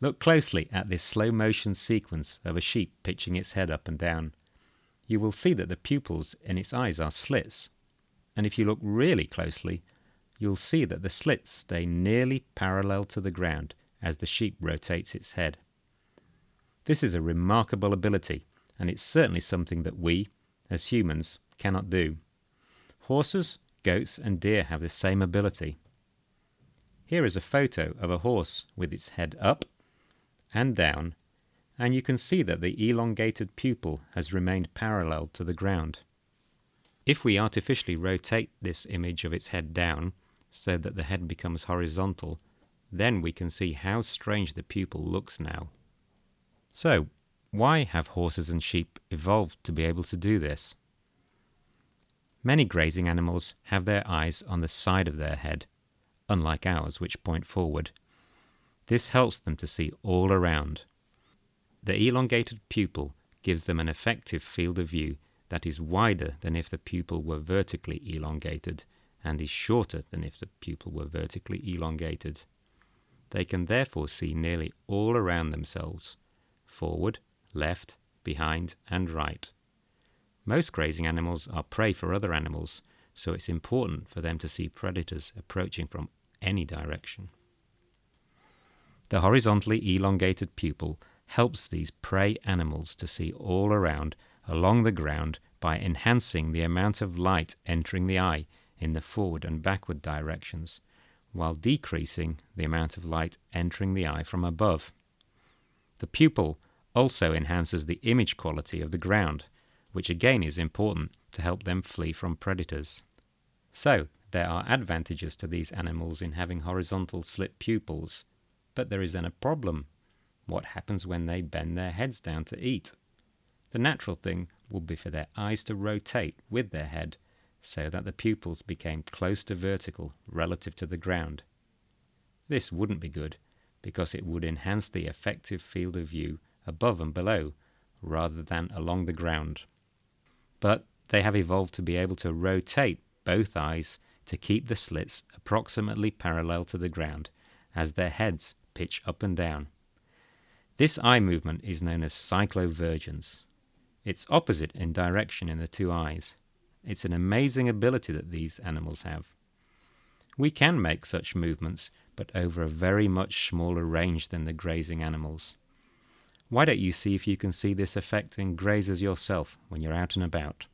Look closely at this slow motion sequence of a sheep pitching its head up and down. You will see that the pupils in its eyes are slits, and if you look really closely, you'll see that the slits stay nearly parallel to the ground as the sheep rotates its head. This is a remarkable ability, and it's certainly something that we, as humans, cannot do. Horses, goats, and deer have the same ability. Here is a photo of a horse with its head up and down, and you can see that the elongated pupil has remained parallel to the ground. If we artificially rotate this image of its head down, so that the head becomes horizontal, then we can see how strange the pupil looks now. So, why have horses and sheep evolved to be able to do this? Many grazing animals have their eyes on the side of their head, unlike ours, which point forward. This helps them to see all around. The elongated pupil gives them an effective field of view that is wider than if the pupil were vertically elongated and is shorter than if the pupil were vertically elongated. They can therefore see nearly all around themselves, forward, left, behind, and right. Most grazing animals are prey for other animals, so it's important for them to see predators approaching from any direction. The horizontally elongated pupil helps these prey animals to see all around along the ground by enhancing the amount of light entering the eye in the forward and backward directions, while decreasing the amount of light entering the eye from above. The pupil also enhances the image quality of the ground, which again is important to help them flee from predators. So, there are advantages to these animals in having horizontal slit pupils, but there is then a problem. What happens when they bend their heads down to eat? The natural thing would be for their eyes to rotate with their head so that the pupils became close to vertical relative to the ground. This wouldn't be good because it would enhance the effective field of view above and below rather than along the ground. But they have evolved to be able to rotate both eyes to keep the slits approximately parallel to the ground as their heads pitch up and down. This eye movement is known as cyclovergence. It's opposite in direction in the two eyes. It's an amazing ability that these animals have. We can make such movements, but over a very much smaller range than the grazing animals. Why don't you see if you can see this effect in grazers yourself when you're out and about?